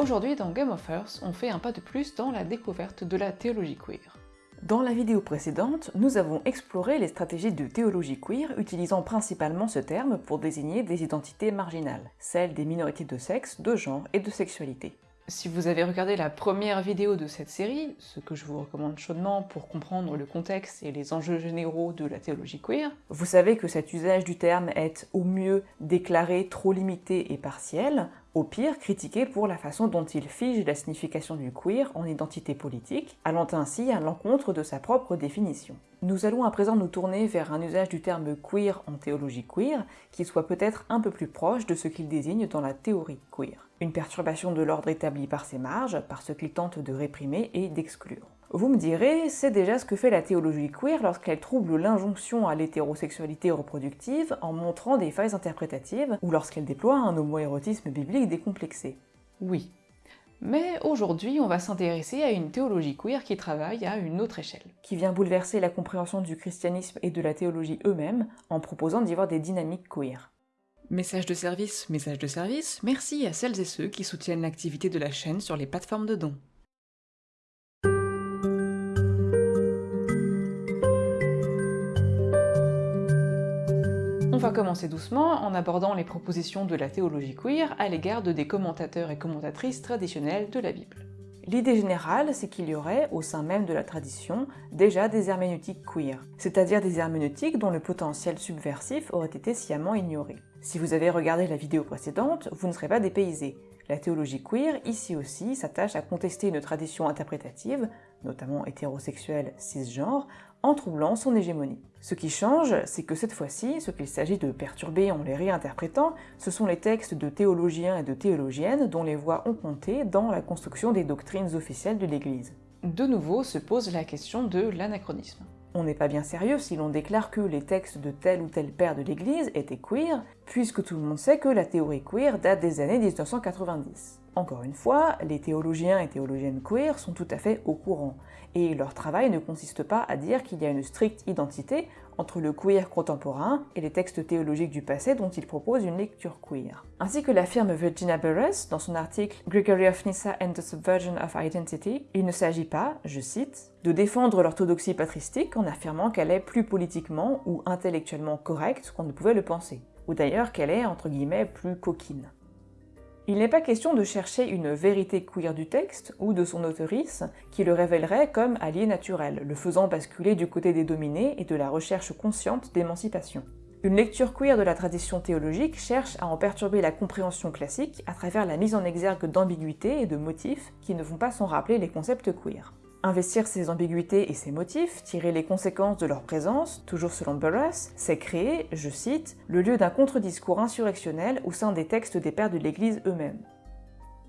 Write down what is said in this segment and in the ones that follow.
Aujourd'hui dans Game of Earth, on fait un pas de plus dans la découverte de la théologie queer. Dans la vidéo précédente, nous avons exploré les stratégies de théologie queer utilisant principalement ce terme pour désigner des identités marginales, celles des minorités de sexe, de genre et de sexualité. Si vous avez regardé la première vidéo de cette série, ce que je vous recommande chaudement pour comprendre le contexte et les enjeux généraux de la théologie queer, vous savez que cet usage du terme est au mieux déclaré trop limité et partiel, au pire critiqué pour la façon dont il fige la signification du queer en identité politique, allant ainsi à l'encontre de sa propre définition. Nous allons à présent nous tourner vers un usage du terme queer en théologie queer qui soit peut-être un peu plus proche de ce qu'il désigne dans la théorie queer une perturbation de l'ordre établi par ses marges, par ce qu'il tente de réprimer et d'exclure. Vous me direz, c'est déjà ce que fait la théologie queer lorsqu'elle trouble l'injonction à l'hétérosexualité reproductive en montrant des failles interprétatives, ou lorsqu'elle déploie un homoérotisme biblique décomplexé. Oui. Mais aujourd'hui, on va s'intéresser à une théologie queer qui travaille à une autre échelle. Qui vient bouleverser la compréhension du christianisme et de la théologie eux-mêmes en proposant d'y voir des dynamiques queer. Message de service, message de service, merci à celles et ceux qui soutiennent l'activité de la chaîne sur les plateformes de dons. Va commencer doucement en abordant les propositions de la théologie queer à l'égard de des commentateurs et commentatrices traditionnels de la Bible. L'idée générale, c'est qu'il y aurait, au sein même de la tradition, déjà des herméneutiques queer, c'est-à-dire des herméneutiques dont le potentiel subversif aurait été sciemment ignoré. Si vous avez regardé la vidéo précédente, vous ne serez pas dépaysé. La théologie queer, ici aussi, s'attache à contester une tradition interprétative, notamment hétérosexuelle cisgenre, en troublant son hégémonie. Ce qui change, c'est que cette fois-ci, ce qu'il s'agit de perturber en les réinterprétant, ce sont les textes de théologiens et de théologiennes dont les voix ont compté dans la construction des doctrines officielles de l'Église. De nouveau se pose la question de l'anachronisme. On n'est pas bien sérieux si l'on déclare que les textes de tel ou tel père de l'Église étaient queer, puisque tout le monde sait que la théorie queer date des années 1990. Encore une fois, les théologiens et théologiennes queer sont tout à fait au courant, et leur travail ne consiste pas à dire qu'il y a une stricte identité entre le queer contemporain et les textes théologiques du passé dont ils proposent une lecture queer. Ainsi que l'affirme Virginia Burress dans son article Gregory of Nyssa and the Subversion of Identity, il ne s'agit pas, je cite, de défendre l'orthodoxie patristique en affirmant qu'elle est plus politiquement ou intellectuellement correcte qu'on ne pouvait le penser, ou d'ailleurs qu'elle est, entre guillemets, plus coquine. Il n'est pas question de chercher une vérité queer du texte ou de son auteurice qui le révélerait comme allié naturel, le faisant basculer du côté des dominés et de la recherche consciente d'émancipation. Une lecture queer de la tradition théologique cherche à en perturber la compréhension classique à travers la mise en exergue d'ambiguïtés et de motifs qui ne vont pas s'en rappeler les concepts queer. Investir ces ambiguïtés et ces motifs, tirer les conséquences de leur présence, toujours selon Burroughs, c'est créer, je cite, le lieu d'un contre-discours insurrectionnel au sein des textes des pères de l'Église eux-mêmes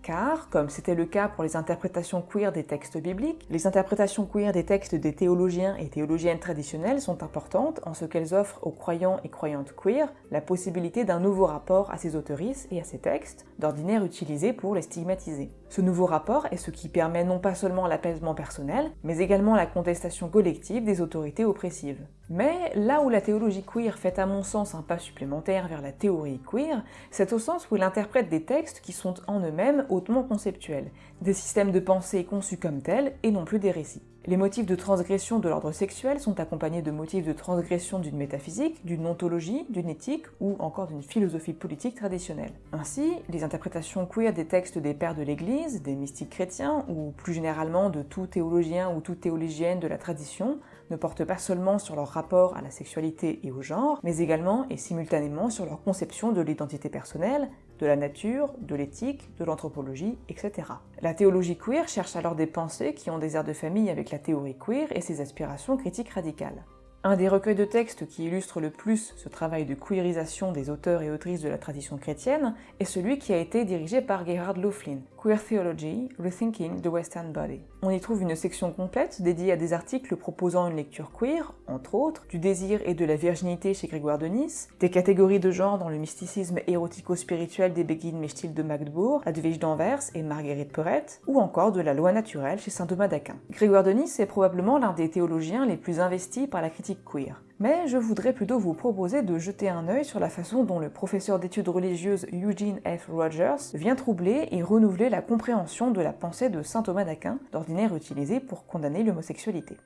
car, comme c'était le cas pour les interprétations queer des textes bibliques, les interprétations queer des textes des théologiens et théologiennes traditionnelles sont importantes en ce qu'elles offrent aux croyants et croyantes queer la possibilité d'un nouveau rapport à ces autoristes et à ces textes, d'ordinaire utilisés pour les stigmatiser. Ce nouveau rapport est ce qui permet non pas seulement l'apaisement personnel, mais également la contestation collective des autorités oppressives. Mais là où la théologie queer fait à mon sens un pas supplémentaire vers la théorie queer, c'est au sens où elle interprète des textes qui sont en eux-mêmes hautement conceptuels, des systèmes de pensée conçus comme tels et non plus des récits. Les motifs de transgression de l'ordre sexuel sont accompagnés de motifs de transgression d'une métaphysique, d'une ontologie, d'une éthique ou encore d'une philosophie politique traditionnelle. Ainsi, les interprétations queer des textes des pères de l'Église, des mystiques chrétiens ou plus généralement de tout théologien ou toute théologienne de la tradition ne portent pas seulement sur leur rapport à la sexualité et au genre, mais également et simultanément sur leur conception de l'identité personnelle, de la nature, de l'éthique, de l'anthropologie, etc. La théologie queer cherche alors des pensées qui ont des airs de famille avec la théorie queer et ses aspirations critiques radicales. Un des recueils de textes qui illustre le plus ce travail de queerisation des auteurs et autrices de la tradition chrétienne est celui qui a été dirigé par Gerhard Lauflin, Queer Theology, Rethinking the Western Body. On y trouve une section complète dédiée à des articles proposant une lecture queer, entre autres, du désir et de la virginité chez Grégoire de Nice, des catégories de genre dans le mysticisme érotico-spirituel des Begin Mechtil de Magdebourg, Advige d'Anvers et Marguerite Perrette, ou encore de la loi naturelle chez saint Thomas d'Aquin. Grégoire de est probablement l'un des théologiens les plus investis par la critique queer. Mais je voudrais plutôt vous proposer de jeter un œil sur la façon dont le professeur d'études religieuses Eugene F. Rogers vient troubler et renouveler la compréhension de la pensée de saint Thomas d'Aquin, d'ordinaire utilisée pour condamner l'homosexualité.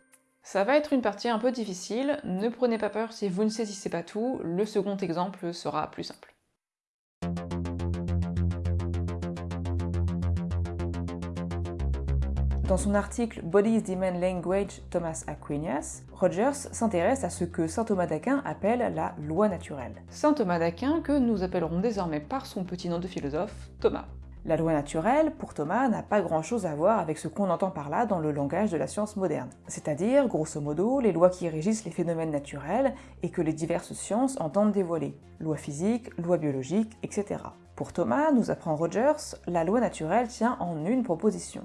Ça va être une partie un peu difficile, ne prenez pas peur si vous ne saisissez pas tout, le second exemple sera plus simple. Dans son article Bodies Demand Language, Thomas Aquinas, Rogers s'intéresse à ce que saint Thomas d'Aquin appelle la loi naturelle. Saint Thomas d'Aquin que nous appellerons désormais par son petit nom de philosophe, Thomas. La loi naturelle, pour Thomas, n'a pas grand-chose à voir avec ce qu'on entend par là dans le langage de la science moderne, c'est-à-dire, grosso modo, les lois qui régissent les phénomènes naturels et que les diverses sciences entendent dévoiler, loi physique, loi biologique, etc. Pour Thomas, nous apprend Rogers, la loi naturelle tient en une proposition.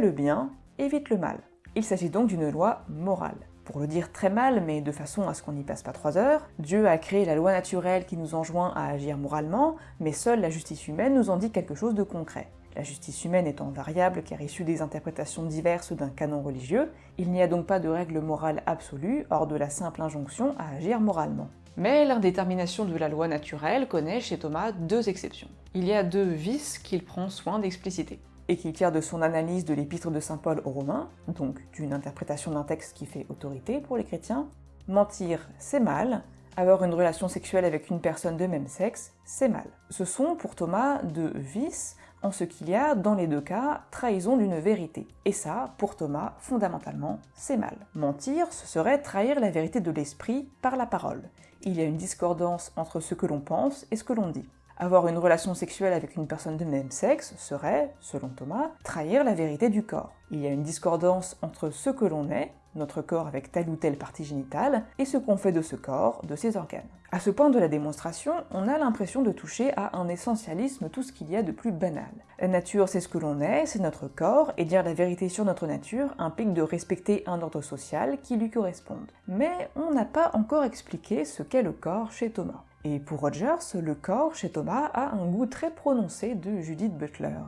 Le bien, évite le mal. Il s'agit donc d'une loi morale. Pour le dire très mal, mais de façon à ce qu'on n'y passe pas trois heures, Dieu a créé la loi naturelle qui nous enjoint à agir moralement, mais seule la justice humaine nous en dit quelque chose de concret. La justice humaine étant variable car issue des interprétations diverses d'un canon religieux, il n'y a donc pas de règle morale absolue hors de la simple injonction à agir moralement. Mais l'indétermination de la loi naturelle connaît chez Thomas deux exceptions. Il y a deux vices qu'il prend soin d'expliciter et qu'il tire de son analyse de l'épître de saint Paul aux Romains, donc d'une interprétation d'un texte qui fait autorité pour les chrétiens. Mentir, c'est mal, avoir une relation sexuelle avec une personne de même sexe, c'est mal. Ce sont pour Thomas deux vices, en ce qu'il y a, dans les deux cas, trahison d'une vérité. Et ça, pour Thomas, fondamentalement, c'est mal. Mentir, ce serait trahir la vérité de l'esprit par la parole. Il y a une discordance entre ce que l'on pense et ce que l'on dit. Avoir une relation sexuelle avec une personne de même sexe serait, selon Thomas, trahir la vérité du corps. Il y a une discordance entre ce que l'on est, notre corps avec telle ou telle partie génitale, et ce qu'on fait de ce corps, de ses organes. À ce point de la démonstration, on a l'impression de toucher à un essentialisme tout ce qu'il y a de plus banal. La nature, c'est ce que l'on est, c'est notre corps, et dire la vérité sur notre nature implique de respecter un ordre social qui lui corresponde. Mais on n'a pas encore expliqué ce qu'est le corps chez Thomas. Et pour Rogers, le corps chez Thomas a un goût très prononcé de Judith Butler.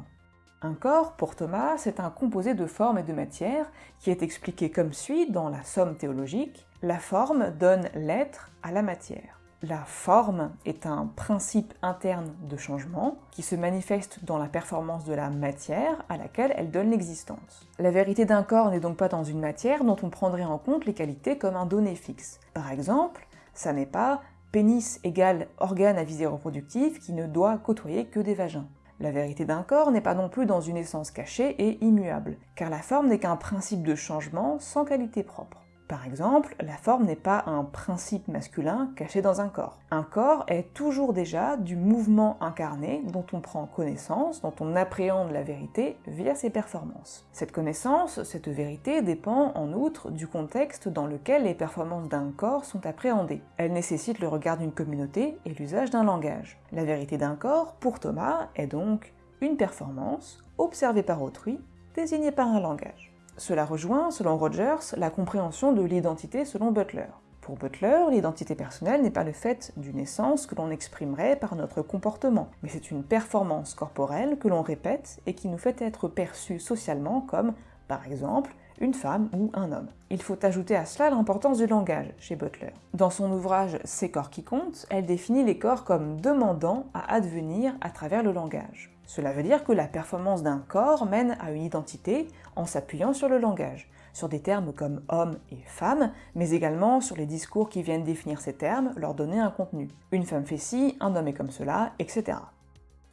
Un corps, pour Thomas, c'est un composé de forme et de matière qui est expliqué comme suit dans la Somme théologique. La forme donne l'être à la matière. La forme est un principe interne de changement qui se manifeste dans la performance de la matière à laquelle elle donne l'existence. La vérité d'un corps n'est donc pas dans une matière dont on prendrait en compte les qualités comme un donné fixe. Par exemple, ça n'est pas pénis égale organe à visée reproductive qui ne doit côtoyer que des vagins. La vérité d'un corps n'est pas non plus dans une essence cachée et immuable, car la forme n'est qu'un principe de changement sans qualité propre. Par exemple, la forme n'est pas un principe masculin caché dans un corps. Un corps est toujours déjà du mouvement incarné dont on prend connaissance, dont on appréhende la vérité via ses performances. Cette connaissance, cette vérité dépend en outre du contexte dans lequel les performances d'un corps sont appréhendées. Elle nécessite le regard d'une communauté et l'usage d'un langage. La vérité d'un corps, pour Thomas, est donc une performance observée par autrui, désignée par un langage. Cela rejoint, selon Rogers, la compréhension de l'identité selon Butler. Pour Butler, l'identité personnelle n'est pas le fait d'une essence que l'on exprimerait par notre comportement, mais c'est une performance corporelle que l'on répète et qui nous fait être perçus socialement comme, par exemple, une femme ou un homme. Il faut ajouter à cela l'importance du langage chez Butler. Dans son ouvrage Ces corps qui comptent, elle définit les corps comme demandant à advenir à travers le langage. Cela veut dire que la performance d'un corps mène à une identité en s'appuyant sur le langage, sur des termes comme homme et femme, mais également sur les discours qui viennent définir ces termes, leur donner un contenu. Une femme fait ci, un homme est comme cela, etc.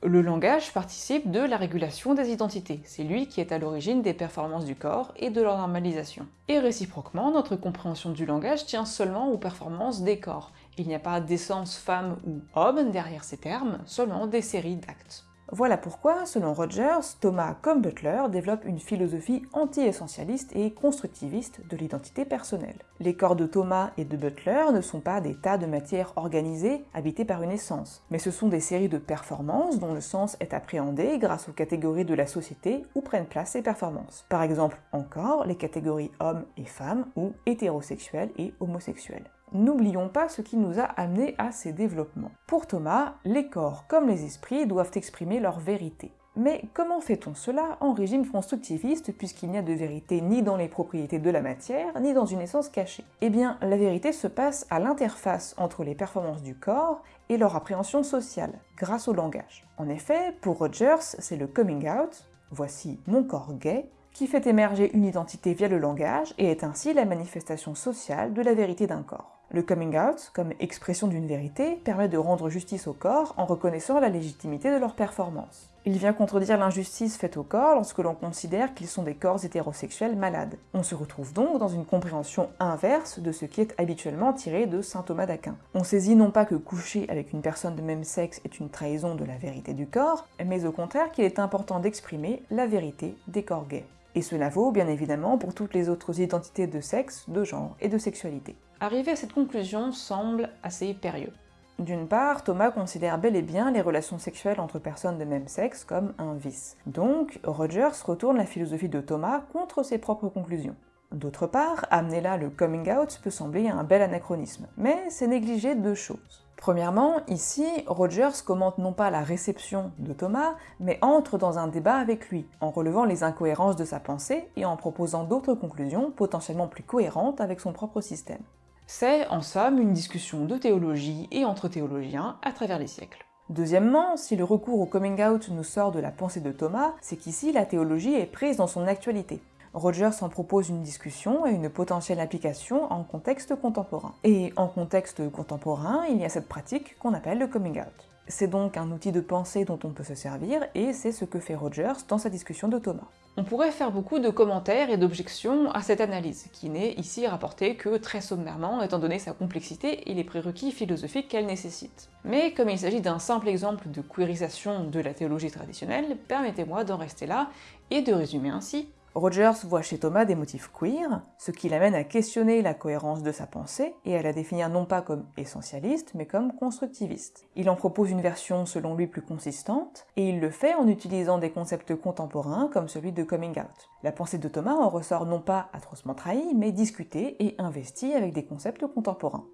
Le langage participe de la régulation des identités, c'est lui qui est à l'origine des performances du corps et de leur normalisation. Et réciproquement, notre compréhension du langage tient seulement aux performances des corps. Il n'y a pas d'essence femme ou homme derrière ces termes, seulement des séries d'actes. Voilà pourquoi, selon Rogers, Thomas comme Butler développent une philosophie anti-essentialiste et constructiviste de l'identité personnelle. Les corps de Thomas et de Butler ne sont pas des tas de matières organisées habitées par une essence, mais ce sont des séries de performances dont le sens est appréhendé grâce aux catégories de la société où prennent place ces performances. Par exemple, encore, les catégories hommes et femmes ou hétérosexuels et homosexuels. N'oublions pas ce qui nous a amené à ces développements. Pour Thomas, les corps comme les esprits doivent exprimer leur vérité. Mais comment fait-on cela en régime constructiviste puisqu'il n'y a de vérité ni dans les propriétés de la matière, ni dans une essence cachée? Eh bien, la vérité se passe à l'interface entre les performances du corps et leur appréhension sociale, grâce au langage. En effet, pour Rogers, c'est le coming out, voici mon corps gay, qui fait émerger une identité via le langage et est ainsi la manifestation sociale de la vérité d'un corps. Le coming out, comme expression d'une vérité, permet de rendre justice au corps en reconnaissant la légitimité de leur performance. Il vient contredire l'injustice faite au corps lorsque l'on considère qu'ils sont des corps hétérosexuels malades. On se retrouve donc dans une compréhension inverse de ce qui est habituellement tiré de saint Thomas d'Aquin. On saisit non pas que coucher avec une personne de même sexe est une trahison de la vérité du corps, mais au contraire qu'il est important d'exprimer la vérité des corps gays. Et cela vaut bien évidemment pour toutes les autres identités de sexe, de genre et de sexualité. Arriver à cette conclusion semble assez périlleux. D'une part, Thomas considère bel et bien les relations sexuelles entre personnes de même sexe comme un vice. Donc, Rogers retourne la philosophie de Thomas contre ses propres conclusions. D'autre part, amener là le coming out peut sembler un bel anachronisme, mais c'est négliger deux choses. Premièrement, ici, Rogers commente non pas la réception de Thomas, mais entre dans un débat avec lui, en relevant les incohérences de sa pensée et en proposant d'autres conclusions potentiellement plus cohérentes avec son propre système. C'est, en somme, une discussion de théologie et entre théologiens à travers les siècles. Deuxièmement, si le recours au coming out nous sort de la pensée de Thomas, c'est qu'ici la théologie est prise dans son actualité. Rogers en propose une discussion et une potentielle application en contexte contemporain. Et en contexte contemporain, il y a cette pratique qu'on appelle le coming out. C'est donc un outil de pensée dont on peut se servir, et c'est ce que fait Rogers dans sa discussion de Thomas. On pourrait faire beaucoup de commentaires et d'objections à cette analyse, qui n'est ici rapportée que très sommairement, étant donné sa complexité et les prérequis philosophiques qu'elle nécessite. Mais comme il s'agit d'un simple exemple de queerisation de la théologie traditionnelle, permettez-moi d'en rester là et de résumer ainsi Rogers voit chez Thomas des motifs queer, ce qui l'amène à questionner la cohérence de sa pensée et à la définir non pas comme essentialiste, mais comme constructiviste. Il en propose une version selon lui plus consistante, et il le fait en utilisant des concepts contemporains comme celui de coming out. La pensée de Thomas en ressort non pas atrocement trahie, mais discutée et investie avec des concepts contemporains.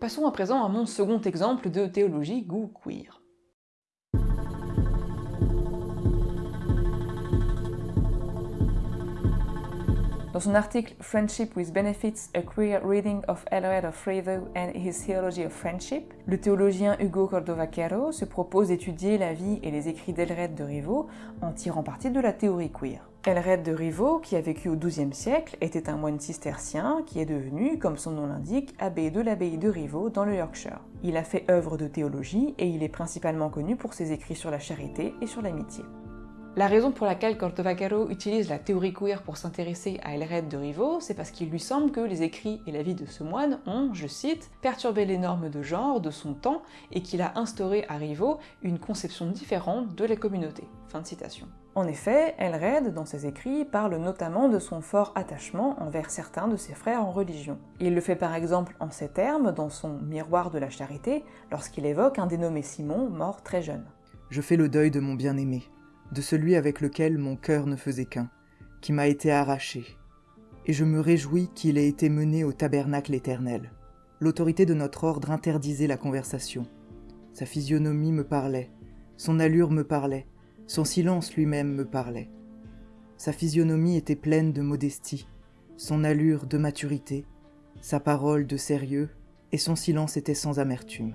Passons à présent à mon second exemple de théologie goût queer. Dans son article Friendship with Benefits, A Queer Reading of Elred of Rivaux and His Theology of Friendship, le théologien Hugo Cordova-Caro se propose d'étudier la vie et les écrits d'Elred de Rivaux en tirant parti de la théorie queer. Elred de Rivaux, qui a vécu au XIIe siècle, était un moine cistercien qui est devenu, comme son nom l'indique, abbé de l'abbaye de Rivaux dans le Yorkshire. Il a fait œuvre de théologie et il est principalement connu pour ses écrits sur la charité et sur l'amitié. La raison pour laquelle Cordova-Caro utilise la théorie queer pour s'intéresser à Elred de Rivaux, c'est parce qu'il lui semble que les écrits et la vie de ce moine ont, je cite, perturbé les normes de genre de son temps et qu'il a instauré à Rivaux une conception différente de la communauté. En effet, Elred, dans ses écrits, parle notamment de son fort attachement envers certains de ses frères en religion. Il le fait par exemple en ces termes dans son Miroir de la charité, lorsqu'il évoque un dénommé Simon, mort très jeune. Je fais le deuil de mon bien-aimé, de celui avec lequel mon cœur ne faisait qu'un, qui m'a été arraché, et je me réjouis qu'il ait été mené au tabernacle éternel. L'autorité de notre ordre interdisait la conversation. Sa physionomie me parlait, son allure me parlait, son silence lui-même me parlait. Sa physionomie était pleine de modestie, son allure de maturité, sa parole de sérieux, et son silence était sans amertume.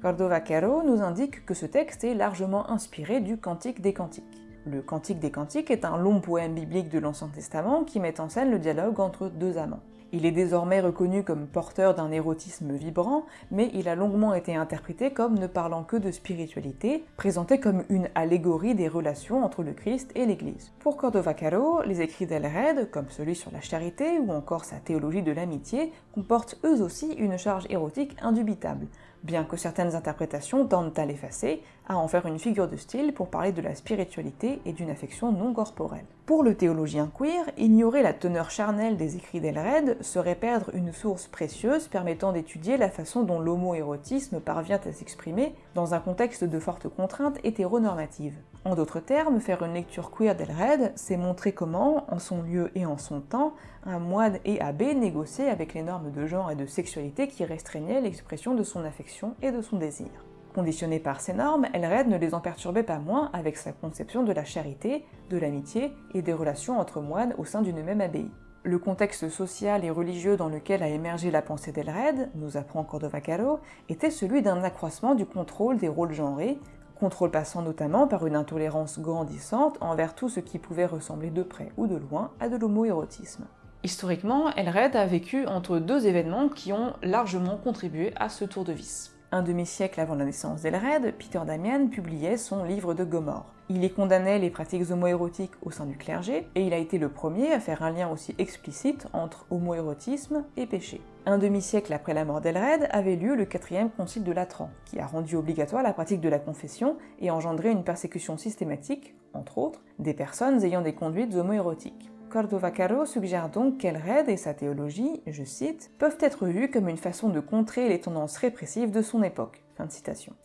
Cordova-Caro nous indique que ce texte est largement inspiré du Cantique des Cantiques. Le Cantique des Cantiques est un long poème biblique de l'Ancien Testament qui met en scène le dialogue entre deux amants. Il est désormais reconnu comme porteur d'un érotisme vibrant, mais il a longuement été interprété comme ne parlant que de spiritualité, présenté comme une allégorie des relations entre le Christ et l'Église. Pour Cordova-Caro, les écrits d'Elred, comme celui sur la charité ou encore sa théologie de l'amitié, comportent eux aussi une charge érotique indubitable, bien que certaines interprétations tendent à l'effacer, à en faire une figure de style pour parler de la spiritualité et d'une affection non corporelle. Pour le théologien queer, ignorer la teneur charnelle des écrits d'Elred serait perdre une source précieuse permettant d'étudier la façon dont l'homoérotisme parvient à s'exprimer dans un contexte de fortes contraintes hétéronormatives. En d'autres termes, faire une lecture queer d'Elred, c'est montrer comment, en son lieu et en son temps, un moine et abbé négociaient avec les normes de genre et de sexualité qui restreignaient l'expression de son affection et de son désir. Conditionnée par ces normes, Elred ne les en perturbait pas moins avec sa conception de la charité, de l'amitié et des relations entre moines au sein d'une même abbaye. Le contexte social et religieux dans lequel a émergé la pensée d'Elred, nous apprend Cordova Caro, était celui d'un accroissement du contrôle des rôles genrés, contrôle passant notamment par une intolérance grandissante envers tout ce qui pouvait ressembler de près ou de loin à de l'homoérotisme. Historiquement, Elred a vécu entre deux événements qui ont largement contribué à ce tour de vis. Un demi-siècle avant la naissance d'Elred, Peter Damian publiait son livre de Gomorre. Il y condamnait les pratiques homoérotiques au sein du clergé, et il a été le premier à faire un lien aussi explicite entre homoérotisme et péché. Un demi-siècle après la mort d'Elred avait lieu le quatrième concile de Latran, qui a rendu obligatoire la pratique de la confession et engendré une persécution systématique, entre autres, des personnes ayant des conduites homoérotiques. Cordova Caro suggère donc qu'Elred et sa théologie, je cite, peuvent être vus comme une façon de contrer les tendances répressives de son époque.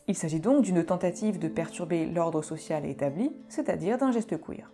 Il s'agit donc d'une tentative de perturber l'ordre social établi, c'est-à-dire d'un geste queer.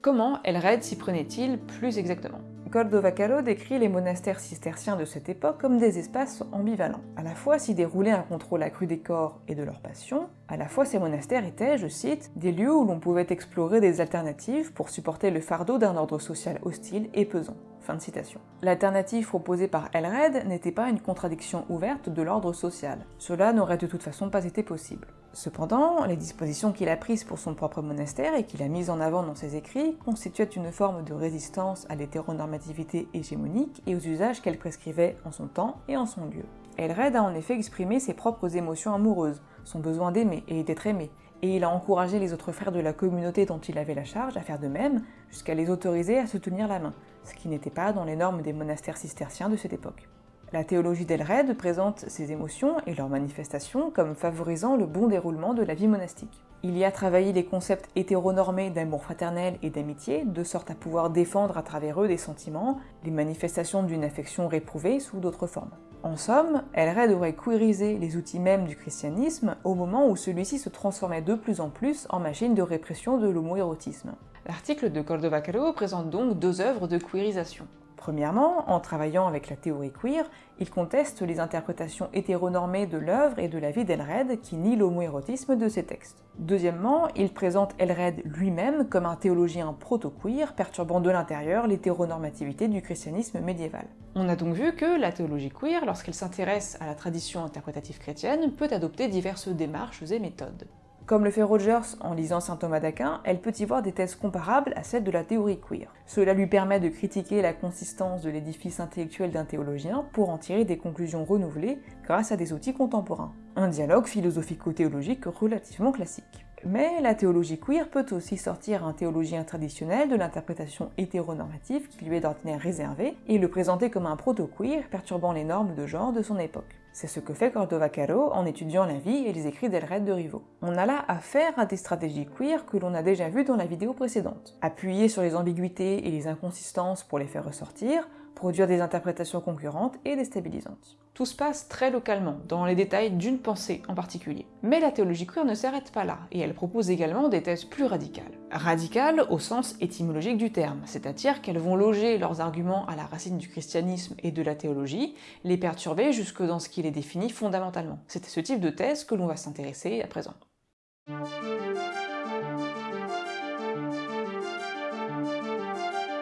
Comment Elred s'y prenait-il plus exactement? Cordovacalo décrit les monastères cisterciens de cette époque comme des espaces ambivalents. À la fois s'y déroulait un contrôle accru des corps et de leurs passions, à la fois ces monastères étaient, je cite, des lieux où l'on pouvait explorer des alternatives pour supporter le fardeau d'un ordre social hostile et pesant. Fin de citation. L'alternative proposée par Elred n'était pas une contradiction ouverte de l'ordre social. Cela n'aurait de toute façon pas été possible. Cependant, les dispositions qu'il a prises pour son propre monastère et qu'il a mises en avant dans ses écrits constituaient une forme de résistance à l'hétéronormativité hégémonique et aux usages qu'elle prescrivait en son temps et en son lieu. Elred a en effet exprimé ses propres émotions amoureuses, son besoin d'aimer et d'être aimé, et il a encouragé les autres frères de la communauté dont il avait la charge à faire de même, jusqu'à les autoriser à se tenir la main, ce qui n'était pas dans les normes des monastères cisterciens de cette époque. La théologie d'Elred présente ces émotions et leurs manifestations comme favorisant le bon déroulement de la vie monastique. Il y a travaillé les concepts hétéronormés d'amour fraternel et d'amitié, de sorte à pouvoir défendre à travers eux des sentiments, les manifestations d'une affection réprouvée sous d'autres formes. En somme, Elred aurait queerisé les outils mêmes du christianisme au moment où celui-ci se transformait de plus en plus en machine de répression de l'homoérotisme. L'article de Cordova Calo présente donc deux œuvres de queerisation. Premièrement, en travaillant avec la théorie queer, il conteste les interprétations hétéronormées de l'œuvre et de la vie d'Elred qui nient l'homoérotisme de ses textes. Deuxièmement, il présente Elred lui-même comme un théologien proto-queer perturbant de l'intérieur l'hétéronormativité du christianisme médiéval. On a donc vu que la théologie queer, lorsqu'elle s'intéresse à la tradition interprétative chrétienne, peut adopter diverses démarches et méthodes. Comme le fait Rogers en lisant saint Thomas d'Aquin, elle peut y voir des thèses comparables à celles de la théorie queer. Cela lui permet de critiquer la consistance de l'édifice intellectuel d'un théologien pour en tirer des conclusions renouvelées grâce à des outils contemporains. Un dialogue philosophico-théologique relativement classique. Mais la théologie queer peut aussi sortir un théologien traditionnel de l'interprétation hétéronormative qui lui est d'ordinaire réservée et le présenter comme un proto-queer perturbant les normes de genre de son époque. C'est ce que fait Cordova Caro en étudiant la vie et les écrits d'Elred de Rivo. On a là affaire à des stratégies queer que l'on a déjà vues dans la vidéo précédente. Appuyer sur les ambiguïtés et les inconsistances pour les faire ressortir, produire des interprétations concurrentes et déstabilisantes. Tout se passe très localement, dans les détails d'une pensée en particulier. Mais la théologie queer ne s'arrête pas là, et elle propose également des thèses plus radicales. Radicales au sens étymologique du terme, c'est-à-dire qu'elles vont loger leurs arguments à la racine du christianisme et de la théologie, les perturber jusque dans ce qui les définit fondamentalement. C'est ce type de thèse que l'on va s'intéresser à présent.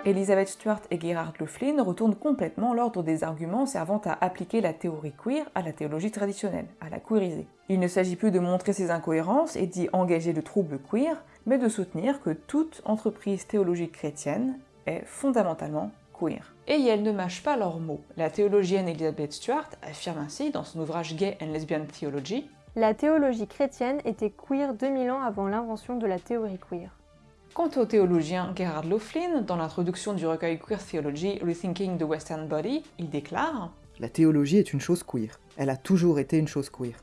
Elizabeth Stuart et Gerhard Löflin retournent complètement l'ordre des arguments servant à appliquer la théorie queer à la théologie traditionnelle, à la queeriser. Il ne s'agit plus de montrer ces incohérences et d'y engager le trouble queer, mais de soutenir que toute entreprise théologique chrétienne est fondamentalement queer. Et elles ne mâchent pas leurs mots. La théologienne Elizabeth Stuart affirme ainsi dans son ouvrage Gay and Lesbian Theology La théologie chrétienne était queer 2000 ans avant l'invention de la théorie queer. Quant au théologien Gerhard Löflin, dans l'introduction du recueil Queer Theology Rethinking the Western Body, il déclare La théologie est une chose queer. Elle a toujours été une chose queer.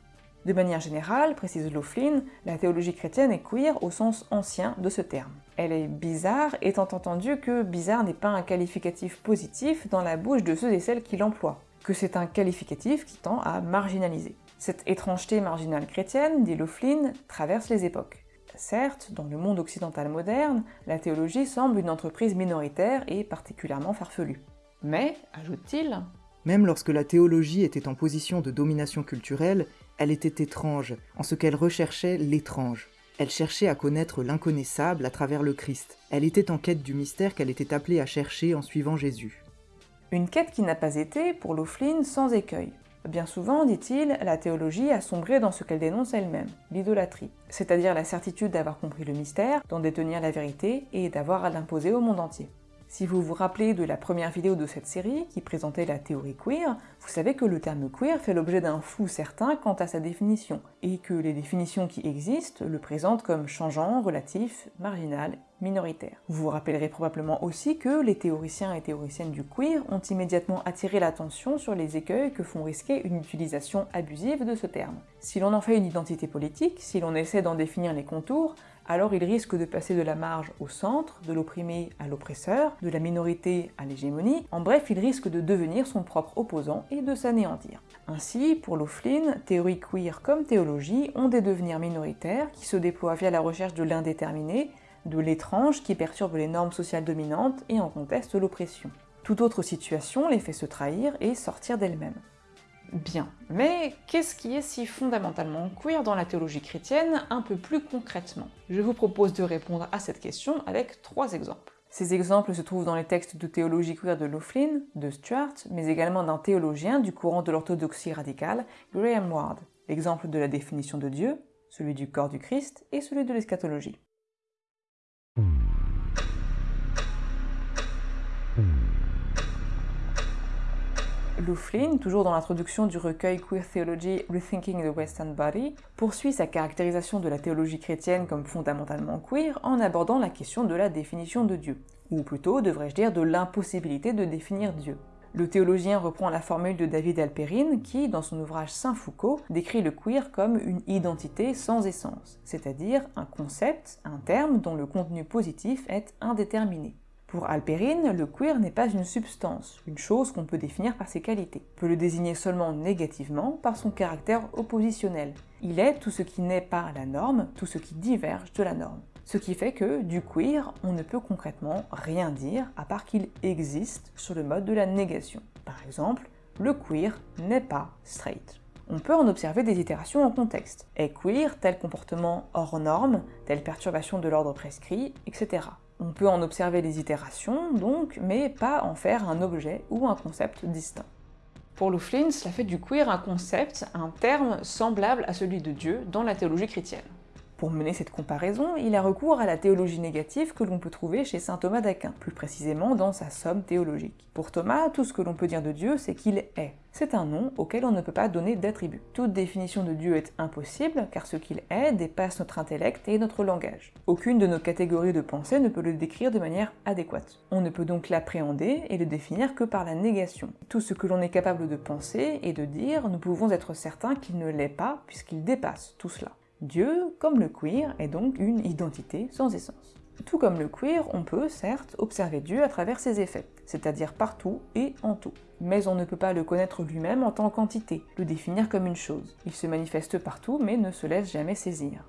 De manière générale, précise Löflin, la théologie chrétienne est queer au sens ancien de ce terme. Elle est bizarre, étant entendu que bizarre n'est pas un qualificatif positif dans la bouche de ceux et celles qui l'emploient, que c'est un qualificatif qui tend à marginaliser. Cette étrangeté marginale chrétienne, dit Löflin, traverse les époques. Certes, dans le monde occidental moderne, la théologie semble une entreprise minoritaire et particulièrement farfelue. Mais, ajoute-t-il, Même lorsque la théologie était en position de domination culturelle, elle était étrange, en ce qu'elle recherchait l'étrange. Elle cherchait à connaître l'inconnaissable à travers le Christ. Elle était en quête du mystère qu'elle était appelée à chercher en suivant Jésus. Une quête qui n'a pas été, pour Laughlin, sans écueil. Bien souvent, dit-il, la théologie a sombré dans ce qu'elle dénonce elle-même, l'idolâtrie, c'est-à-dire la certitude d'avoir compris le mystère, d'en détenir la vérité et d'avoir à l'imposer au monde entier. Si vous vous rappelez de la première vidéo de cette série, qui présentait la théorie queer, vous savez que le terme queer fait l'objet d'un flou certain quant à sa définition, et que les définitions qui existent le présentent comme changeant, relatif, marginal, minoritaire. Vous vous rappellerez probablement aussi que les théoriciens et théoriciennes du queer ont immédiatement attiré l'attention sur les écueils que font risquer une utilisation abusive de ce terme. Si l'on en fait une identité politique, si l'on essaie d'en définir les contours, alors il risque de passer de la marge au centre, de l'opprimé à l'oppresseur, de la minorité à l'hégémonie, en bref, il risque de devenir son propre opposant et de s'anéantir. Ainsi, pour Laughlin, théorie queer comme théologie ont des devenirs minoritaires qui se déploient via la recherche de l'indéterminé, de l'étrange qui perturbe les normes sociales dominantes et en conteste l'oppression. Toute autre situation les fait se trahir et sortir d'elle-même. Bien, mais qu'est-ce qui est si fondamentalement queer dans la théologie chrétienne un peu plus concrètement? Je vous propose de répondre à cette question avec trois exemples. Ces exemples se trouvent dans les textes de théologie queer de Laughlin, de Stuart, mais également d'un théologien du courant de l'orthodoxie radicale, Graham Ward. L'exemple de la définition de Dieu, celui du corps du Christ et celui de l'eschatologie. Laughlin, toujours dans l'introduction du recueil Queer Theology Rethinking the Western Body, poursuit sa caractérisation de la théologie chrétienne comme fondamentalement queer en abordant la question de la définition de Dieu, ou plutôt, devrais-je dire, de l'impossibilité de définir Dieu. Le théologien reprend la formule de David Alperine qui, dans son ouvrage Saint-Foucault, décrit le queer comme une identité sans essence, c'est-à-dire un concept, un terme dont le contenu positif est indéterminé. Pour Alperine, le queer n'est pas une substance, une chose qu'on peut définir par ses qualités. On peut le désigner seulement négativement par son caractère oppositionnel. Il est tout ce qui n'est pas la norme, tout ce qui diverge de la norme. Ce qui fait que, du queer, on ne peut concrètement rien dire à part qu'il existe sur le mode de la négation. Par exemple, le queer n'est pas straight. On peut en observer des itérations en contexte. Est queer tel comportement hors norme, telle perturbation de l'ordre prescrit, etc. On peut en observer les itérations, donc, mais pas en faire un objet ou un concept distinct. Pour Laughlin, cela fait du queer un concept, un terme semblable à celui de Dieu dans la théologie chrétienne. Pour mener cette comparaison, il a recours à la théologie négative que l'on peut trouver chez saint Thomas d'Aquin, plus précisément dans sa Somme théologique. Pour Thomas, tout ce que l'on peut dire de Dieu, c'est qu'il est. C'est un nom auquel on ne peut pas donner d'attribut. Toute définition de Dieu est impossible, car ce qu'il est dépasse notre intellect et notre langage. Aucune de nos catégories de pensée ne peut le décrire de manière adéquate. On ne peut donc l'appréhender et le définir que par la négation. Tout ce que l'on est capable de penser et de dire, nous pouvons être certains qu'il ne l'est pas, puisqu'il dépasse tout cela. Dieu, comme le queer, est donc une identité sans essence. Tout comme le queer, on peut, certes, observer Dieu à travers ses effets, c'est-à-dire partout et en tout. Mais on ne peut pas le connaître lui-même en tant qu'entité, le définir comme une chose. Il se manifeste partout mais ne se laisse jamais saisir.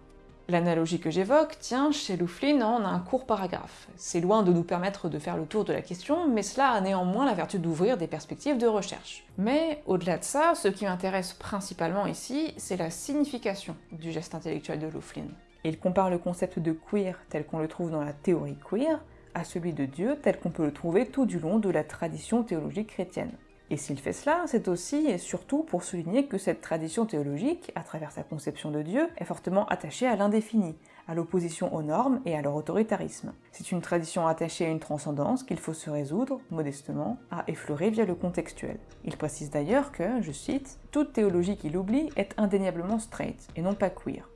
L'analogie que j'évoque tient chez Louflin en un court paragraphe. C'est loin de nous permettre de faire le tour de la question, mais cela a néanmoins la vertu d'ouvrir des perspectives de recherche. Mais au-delà de ça, ce qui m'intéresse principalement ici, c'est la signification du geste intellectuel de Louflin. Il compare le concept de queer tel qu'on le trouve dans la théorie queer à celui de Dieu tel qu'on peut le trouver tout du long de la tradition théologique chrétienne. Et s'il fait cela, c'est aussi et surtout pour souligner que cette tradition théologique, à travers sa conception de Dieu, est fortement attachée à l'indéfini, à l'opposition aux normes et à leur autoritarisme. C'est une tradition attachée à une transcendance qu'il faut se résoudre, modestement, à effleurer via le contextuel. Il précise d'ailleurs que, je cite, toute théologie qu'il oublie est indéniablement straight, et non pas queer.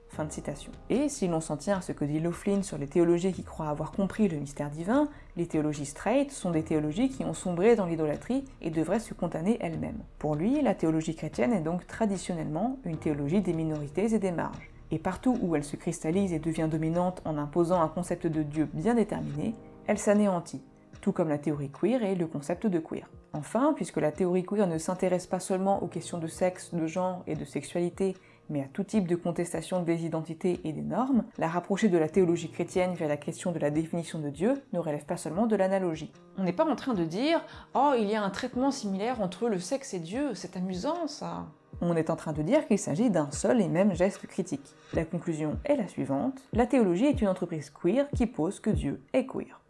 Et si l'on s'en tient à ce que dit Laughlin sur les théologies qui croient avoir compris le mystère divin, les théologies straight sont des théologies qui ont sombré dans l'idolâtrie et devraient se condamner elles-mêmes. Pour lui, la théologie chrétienne est donc traditionnellement une théologie des minorités et des marges. Et partout où elle se cristallise et devient dominante en imposant un concept de Dieu bien déterminé, elle s'anéantit, tout comme la théorie queer et le concept de queer. Enfin, puisque la théorie queer ne s'intéresse pas seulement aux questions de sexe, de genre et de sexualité, mais à tout type de contestation des identités et des normes, la rapprocher de la théologie chrétienne vers la question de la définition de Dieu ne relève pas seulement de l'analogie. On n'est pas en train de dire « Oh, il y a un traitement similaire entre le sexe et Dieu, c'est amusant ça !» On est en train de dire qu'il s'agit d'un seul et même geste critique. La conclusion est la suivante, la théologie est une entreprise queer qui pose que Dieu est queer.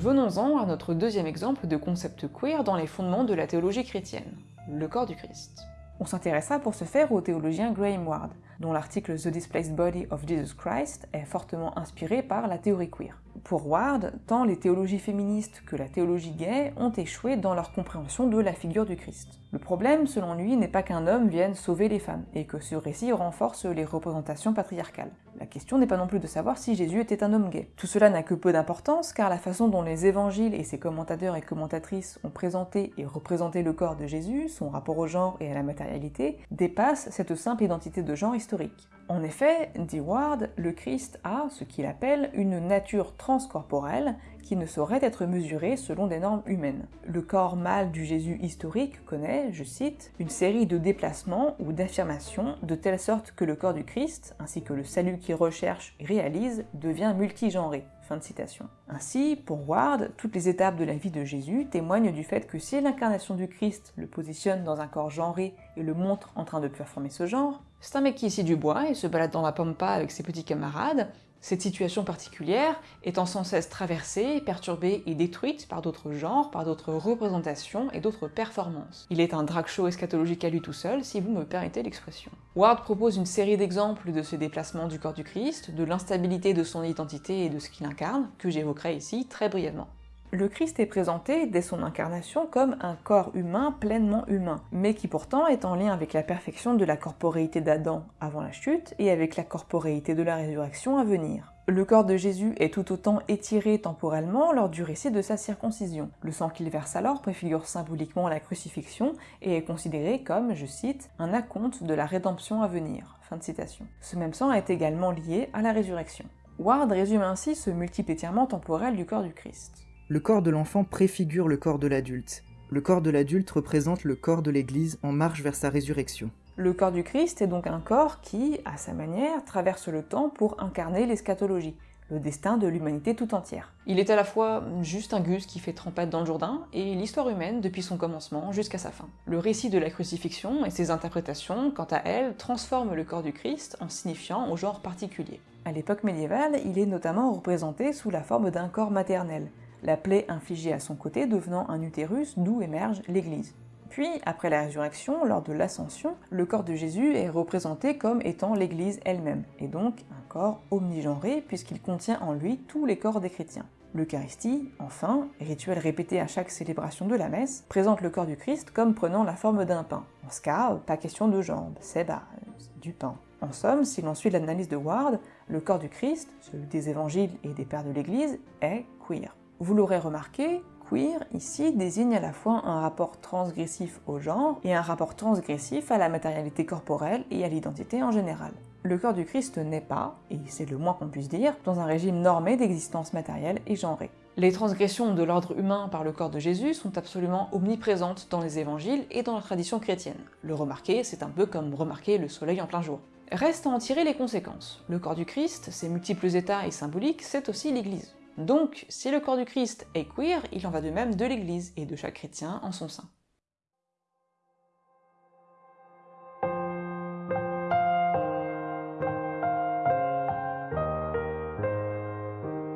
Venons-en à notre deuxième exemple de concept queer dans les fondements de la théologie chrétienne, le corps du Christ. On s'intéressa pour ce faire au théologien Graham Ward, dont l'article The Displaced Body of Jesus Christ est fortement inspiré par la théorie queer. Pour Ward, tant les théologies féministes que la théologie gay ont échoué dans leur compréhension de la figure du Christ. Le problème, selon lui, n'est pas qu'un homme vienne sauver les femmes, et que ce récit renforce les représentations patriarcales. La question n'est pas non plus de savoir si Jésus était un homme gay. Tout cela n'a que peu d'importance, car la façon dont les évangiles et ses commentateurs et commentatrices ont présenté et représenté le corps de Jésus, son rapport au genre et à la matérialité, dépasse cette simple identité de genre historique. En effet, dit Ward, le Christ a ce qu'il appelle une nature transcorporelle qui ne saurait être mesurée selon des normes humaines. Le corps mâle du Jésus historique connaît, je cite, une série de déplacements ou d'affirmations de telle sorte que le corps du Christ, ainsi que le salut qu'il recherche et réalise, devient multigenré. Fin de citation. Ainsi, pour Ward, toutes les étapes de la vie de Jésus témoignent du fait que si l'incarnation du Christ le positionne dans un corps genré et le montre en train de performer ce genre, c'est un mec qui ici du bois et se balade dans la pampa avec ses petits camarades, cette situation particulière étant sans cesse traversée, perturbée et détruite par d'autres genres, par d'autres représentations et d'autres performances. Il est un drag show eschatologique à lui tout seul, si vous me permettez l'expression. Ward propose une série d'exemples de ce déplacement du corps du Christ, de l'instabilité de son identité et de ce qu'il incarne, que j'évoquerai ici très brièvement. Le Christ est présenté dès son incarnation comme un corps humain pleinement humain, mais qui pourtant est en lien avec la perfection de la corporéité d'Adam avant la chute et avec la corporéité de la résurrection à venir. Le corps de Jésus est tout autant étiré temporellement lors du récit de sa circoncision. Le sang qu'il verse alors préfigure symboliquement la crucifixion et est considéré comme, je cite, un acompte de la rédemption à venir. Fin de citation. Ce même sang est également lié à la résurrection. Ward résume ainsi ce multiple étirement temporel du corps du Christ. Le corps de l'enfant préfigure le corps de l'adulte. Le corps de l'adulte représente le corps de l'Église en marche vers sa résurrection. Le corps du Christ est donc un corps qui, à sa manière, traverse le temps pour incarner l'eschatologie, le destin de l'humanité tout entière. Il est à la fois juste un gus qui fait trempette dans le Jourdain et l'histoire humaine depuis son commencement jusqu'à sa fin. Le récit de la crucifixion et ses interprétations, quant à elles, transforment le corps du Christ en signifiant au genre particulier. À l'époque médiévale, il est notamment représenté sous la forme d'un corps maternel, la plaie infligée à son côté devenant un utérus d'où émerge l'Église. Puis, après la résurrection, lors de l'ascension, le corps de Jésus est représenté comme étant l'Église elle-même, et donc un corps omnigenré puisqu'il contient en lui tous les corps des chrétiens. L'Eucharistie, enfin, rituel répété à chaque célébration de la messe, présente le corps du Christ comme prenant la forme d'un pain. En ce cas, pas question de jambes, c'est bah, du pain. En somme, si l'on suit l'analyse de Ward, le corps du Christ, celui des évangiles et des pères de l'Église, est queer. Vous l'aurez remarqué, queer ici désigne à la fois un rapport transgressif au genre et un rapport transgressif à la matérialité corporelle et à l'identité en général. Le corps du Christ n'est pas, et c'est le moins qu'on puisse dire, dans un régime normé d'existence matérielle et genrée. Les transgressions de l'ordre humain par le corps de Jésus sont absolument omniprésentes dans les évangiles et dans la tradition chrétienne. Le remarquer, c'est un peu comme remarquer le soleil en plein jour. Reste à en tirer les conséquences. Le corps du Christ, ses multiples états et symboliques, c'est aussi l'Église. Donc, si le corps du Christ est queer, il en va de même de l'Église et de chaque chrétien en son sein.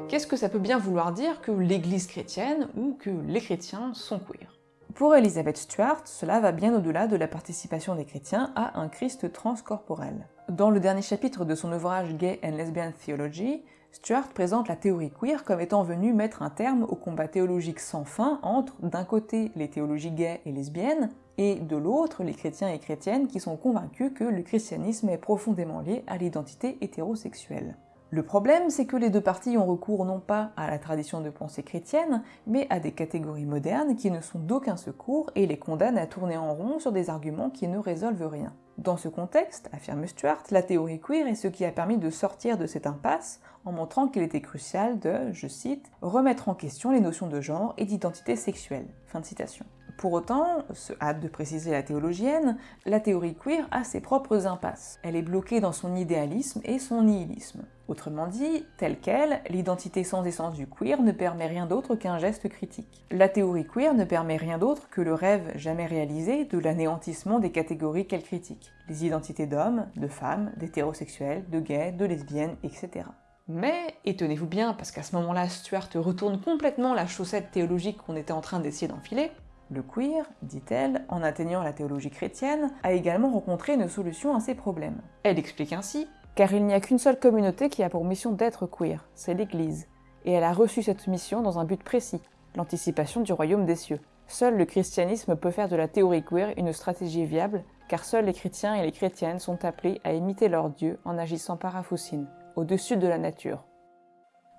Qu'est-ce que ça peut bien vouloir dire que l'Église chrétienne ou que les chrétiens sont queer? Pour Elizabeth Stuart, cela va bien au-delà de la participation des chrétiens à un Christ transcorporel. Dans le dernier chapitre de son ouvrage Gay and Lesbian Theology, Stuart présente la théorie queer comme étant venue mettre un terme au combat théologique sans fin entre, d'un côté, les théologies gays et lesbiennes, et de l'autre, les chrétiens et chrétiennes qui sont convaincus que le christianisme est profondément lié à l'identité hétérosexuelle. Le problème, c'est que les deux parties ont recours non pas à la tradition de pensée chrétienne, mais à des catégories modernes qui ne sont d'aucun secours et les condamnent à tourner en rond sur des arguments qui ne résolvent rien. Dans ce contexte, affirme Stuart, la théorie queer est ce qui a permis de sortir de cette impasse en montrant qu'il était crucial de, je cite, remettre en question les notions de genre et d'identité sexuelle. Fin de citation. Pour autant, se hâte de préciser la théologienne, la théorie queer a ses propres impasses. Elle est bloquée dans son idéalisme et son nihilisme. Autrement dit, telle qu'elle, l'identité sans essence du queer ne permet rien d'autre qu'un geste critique. La théorie queer ne permet rien d'autre que le rêve jamais réalisé de l'anéantissement des catégories qu'elle critique. Les identités d'hommes, de femmes, d'hétérosexuels, de gays, de lesbiennes, etc. Mais, et tenez-vous bien, parce qu'à ce moment-là, Stuart retourne complètement la chaussette théologique qu'on était en train d'essayer d'enfiler, le queer, dit-elle, en atteignant la théologie chrétienne, a également rencontré une solution à ces problèmes. Elle explique ainsi Car il n'y a qu'une seule communauté qui a pour mission d'être queer, c'est l'Église. Et elle a reçu cette mission dans un but précis, l'anticipation du royaume des cieux. Seul le christianisme peut faire de la théorie queer une stratégie viable, car seuls les chrétiens et les chrétiennes sont appelés à imiter leur Dieu en agissant par Afoussine, au-dessus de la nature.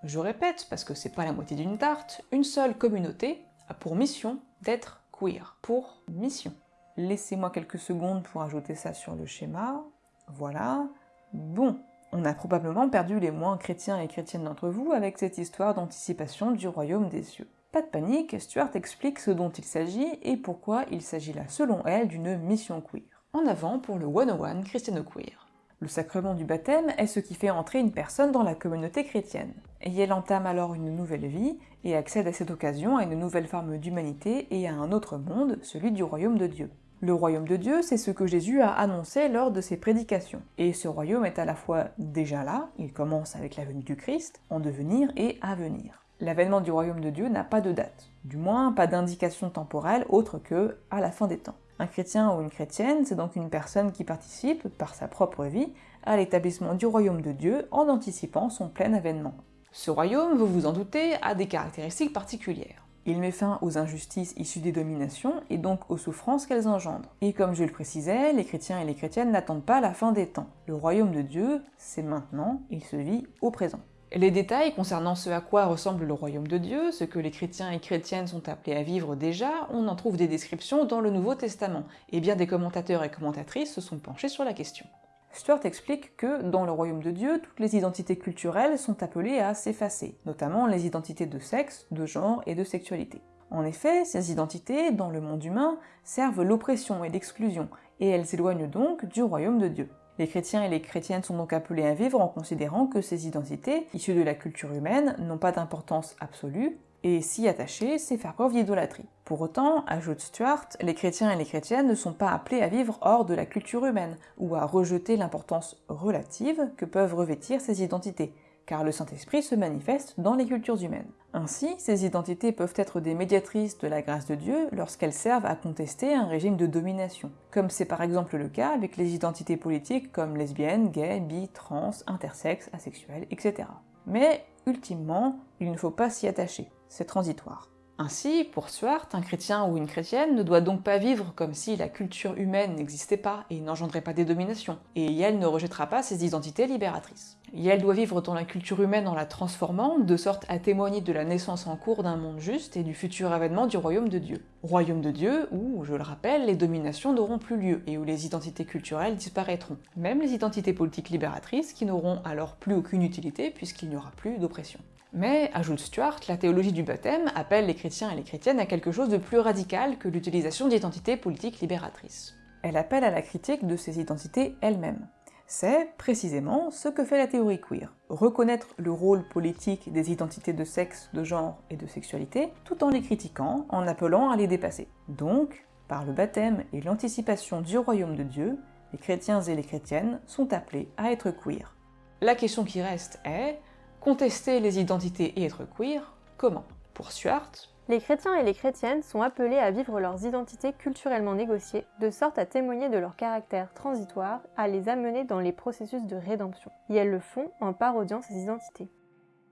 Je répète, parce que c'est pas la moitié d'une tarte, une seule communauté a pour mission d'être queer. Pour mission. Laissez-moi quelques secondes pour ajouter ça sur le schéma. Voilà. Bon, on a probablement perdu les moins chrétiens et chrétiennes d'entre vous avec cette histoire d'anticipation du royaume des cieux. Pas de panique, Stuart explique ce dont il s'agit et pourquoi il s'agit là, selon elle, d'une mission queer. En avant pour le 101 Christiano Queer. Le sacrement du baptême est ce qui fait entrer une personne dans la communauté chrétienne, et elle entame alors une nouvelle vie et accède à cette occasion à une nouvelle forme d'humanité et à un autre monde, celui du royaume de Dieu. Le royaume de Dieu, c'est ce que Jésus a annoncé lors de ses prédications. Et ce royaume est à la fois déjà là, il commence avec la venue du Christ, en devenir et à venir. L'avènement du royaume de Dieu n'a pas de date, du moins pas d'indication temporelle autre que à la fin des temps. Un chrétien ou une chrétienne, c'est donc une personne qui participe, par sa propre vie, à l'établissement du royaume de Dieu en anticipant son plein avènement. Ce royaume, vous vous en doutez, a des caractéristiques particulières. Il met fin aux injustices issues des dominations et donc aux souffrances qu'elles engendrent. Et comme je le précisais, les chrétiens et les chrétiennes n'attendent pas la fin des temps. Le royaume de Dieu, c'est maintenant, il se vit au présent. Les détails concernant ce à quoi ressemble le royaume de Dieu, ce que les chrétiens et chrétiennes sont appelés à vivre déjà, on en trouve des descriptions dans le Nouveau Testament, et bien des commentateurs et commentatrices se sont penchés sur la question. Stuart explique que, dans le royaume de Dieu, toutes les identités culturelles sont appelées à s'effacer, notamment les identités de sexe, de genre et de sexualité. En effet, ces identités, dans le monde humain, servent l'oppression et l'exclusion, et elles s'éloignent donc du royaume de Dieu. Les chrétiens et les chrétiennes sont donc appelés à vivre en considérant que ces identités, issues de la culture humaine, n'ont pas d'importance absolue, et s'y attacher, c'est faire preuve d'idolâtrie. Pour autant, ajoute Stuart, les chrétiens et les chrétiennes ne sont pas appelés à vivre hors de la culture humaine, ou à rejeter l'importance relative que peuvent revêtir ces identités, car le Saint-Esprit se manifeste dans les cultures humaines. Ainsi, ces identités peuvent être des médiatrices de la grâce de Dieu lorsqu'elles servent à contester un régime de domination, comme c'est par exemple le cas avec les identités politiques comme lesbiennes, gays, bi, trans, intersexes, asexuels, etc. Mais, ultimement, il ne faut pas s'y attacher, c'est transitoire. Ainsi, pour Stuart, un chrétien ou une chrétienne ne doit donc pas vivre comme si la culture humaine n'existait pas et n'engendrait pas des dominations, et Yael ne rejettera pas ses identités libératrices. Yael doit vivre dans la culture humaine en la transformant, de sorte à témoigner de la naissance en cours d'un monde juste et du futur avènement du royaume de Dieu. Royaume de Dieu où, je le rappelle, les dominations n'auront plus lieu et où les identités culturelles disparaîtront, même les identités politiques libératrices qui n'auront alors plus aucune utilité puisqu'il n'y aura plus d'oppression. Mais, ajoute Stuart, la théologie du baptême appelle les chrétiens et les chrétiennes à quelque chose de plus radical que l'utilisation d'identités politiques libératrices. Elle appelle à la critique de ces identités elles-mêmes. C'est précisément ce que fait la théorie queer. Reconnaître le rôle politique des identités de sexe, de genre et de sexualité, tout en les critiquant, en appelant à les dépasser. Donc, par le baptême et l'anticipation du royaume de Dieu, les chrétiens et les chrétiennes sont appelés à être queer. La question qui reste est, Contester les identités et être queer, comment? Pour Stuart, les chrétiens et les chrétiennes sont appelés à vivre leurs identités culturellement négociées, de sorte à témoigner de leur caractère transitoire, à les amener dans les processus de rédemption. Et elles le font en parodiant ces identités.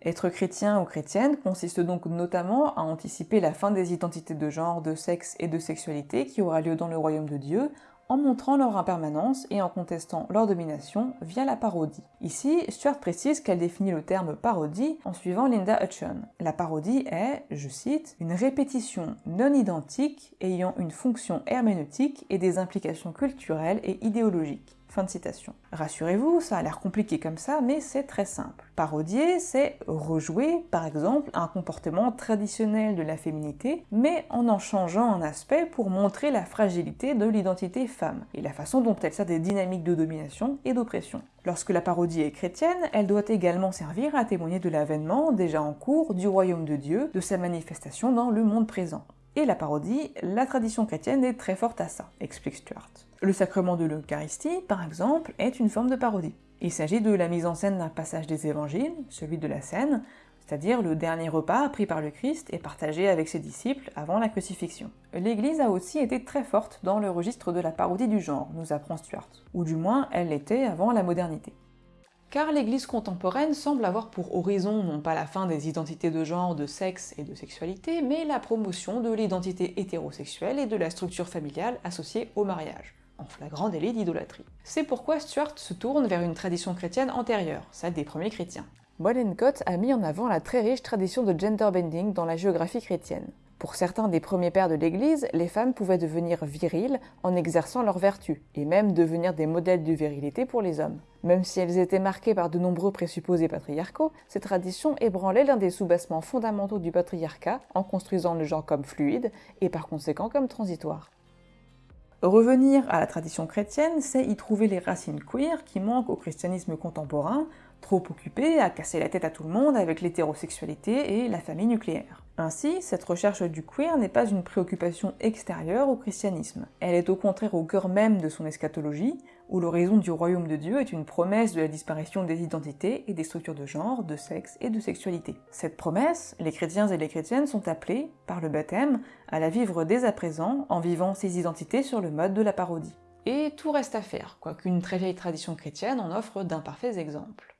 Être chrétien ou chrétienne consiste donc notamment à anticiper la fin des identités de genre, de sexe et de sexualité qui aura lieu dans le royaume de Dieu, en montrant leur impermanence et en contestant leur domination via la parodie. Ici, Stuart précise qu'elle définit le terme parodie en suivant Linda Hutchon. La parodie est, je cite, une répétition non identique ayant une fonction herméneutique et des implications culturelles et idéologiques. Rassurez-vous, ça a l'air compliqué comme ça, mais c'est très simple. Parodier, c'est rejouer, par exemple, un comportement traditionnel de la féminité, mais en en changeant un aspect pour montrer la fragilité de l'identité femme, et la façon dont elle sert des dynamiques de domination et d'oppression. Lorsque la parodie est chrétienne, elle doit également servir à témoigner de l'avènement déjà en cours du royaume de Dieu, de sa manifestation dans le monde présent. Et la parodie, la tradition chrétienne est très forte à ça, explique Stuart. Le sacrement de l'Eucharistie, par exemple, est une forme de parodie. Il s'agit de la mise en scène d'un passage des évangiles, celui de la scène, c'est-à-dire le dernier repas pris par le Christ et partagé avec ses disciples avant la crucifixion. L'Église a aussi été très forte dans le registre de la parodie du genre, nous apprend Stuart, ou du moins elle l'était avant la modernité car l'Église contemporaine semble avoir pour horizon non pas la fin des identités de genre, de sexe et de sexualité, mais la promotion de l'identité hétérosexuelle et de la structure familiale associée au mariage, en flagrant délit d'idolâtrie. C'est pourquoi Stuart se tourne vers une tradition chrétienne antérieure, celle des premiers chrétiens. Wallencott a mis en avant la très riche tradition de gender bending dans la géographie chrétienne. Pour certains des premiers pères de l'Église, les femmes pouvaient devenir viriles en exerçant leurs vertus, et même devenir des modèles de virilité pour les hommes. Même si elles étaient marquées par de nombreux présupposés patriarcaux, ces traditions ébranlaient l'un des soubassements fondamentaux du patriarcat en construisant le genre comme fluide et par conséquent comme transitoire. Revenir à la tradition chrétienne, c'est y trouver les racines queer qui manquent au christianisme contemporain, trop occupé à casser la tête à tout le monde avec l'hétérosexualité et la famille nucléaire. Ainsi, cette recherche du queer n'est pas une préoccupation extérieure au christianisme. Elle est au contraire au cœur même de son eschatologie, où l'horizon du royaume de Dieu est une promesse de la disparition des identités et des structures de genre, de sexe et de sexualité. Cette promesse, les chrétiens et les chrétiennes sont appelés, par le baptême, à la vivre dès à présent en vivant ces identités sur le mode de la parodie. Et tout reste à faire, quoiqu'une très vieille tradition chrétienne en offre d'imparfaits exemples.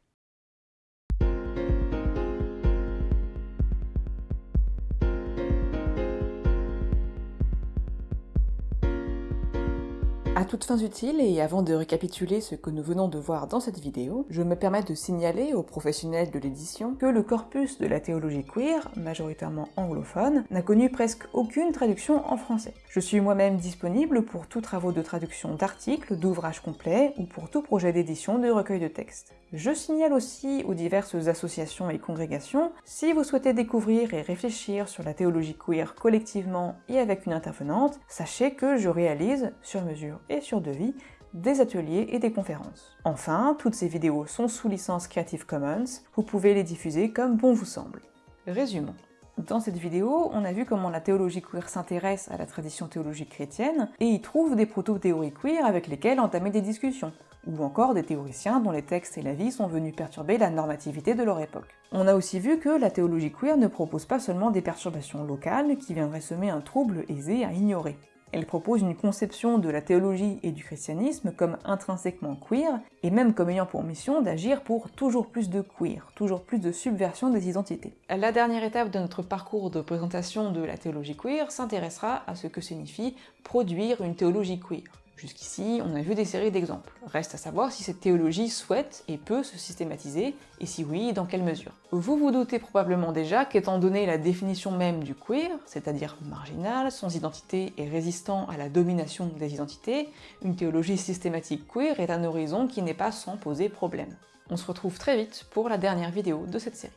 À toutes fins utiles et avant de récapituler ce que nous venons de voir dans cette vidéo, je me permets de signaler aux professionnels de l'édition que le corpus de la théologie queer, majoritairement anglophone, n'a connu presque aucune traduction en français. Je suis moi-même disponible pour tous travaux de traduction d'articles, d'ouvrages complets ou pour tout projet d'édition de recueil de textes. Je signale aussi aux diverses associations et congrégations, si vous souhaitez découvrir et réfléchir sur la théologie queer collectivement et avec une intervenante, sachez que je réalise, sur mesure et sur devis, des ateliers et des conférences. Enfin, toutes ces vidéos sont sous licence Creative Commons, vous pouvez les diffuser comme bon vous semble. Résumons. Dans cette vidéo, on a vu comment la théologie queer s'intéresse à la tradition théologique chrétienne et y trouve des proto-théories queer avec lesquelles entamer des discussions, ou encore des théoriciens dont les textes et la vie sont venus perturber la normativité de leur époque. On a aussi vu que la théologie queer ne propose pas seulement des perturbations locales qui viendraient semer un trouble aisé à ignorer. Elle propose une conception de la théologie et du christianisme comme intrinsèquement queer, et même comme ayant pour mission d'agir pour toujours plus de queer, toujours plus de subversion des identités. La dernière étape de notre parcours de présentation de la théologie queer s'intéressera à ce que signifie produire une théologie queer. Jusqu'ici, on a vu des séries d'exemples. Reste à savoir si cette théologie souhaite et peut se systématiser, et si oui, dans quelle mesure. Vous vous doutez probablement déjà qu'étant donné la définition même du queer, c'est-à-dire marginal, sans identité et résistant à la domination des identités, une théologie systématique queer est un horizon qui n'est pas sans poser problème. On se retrouve très vite pour la dernière vidéo de cette série.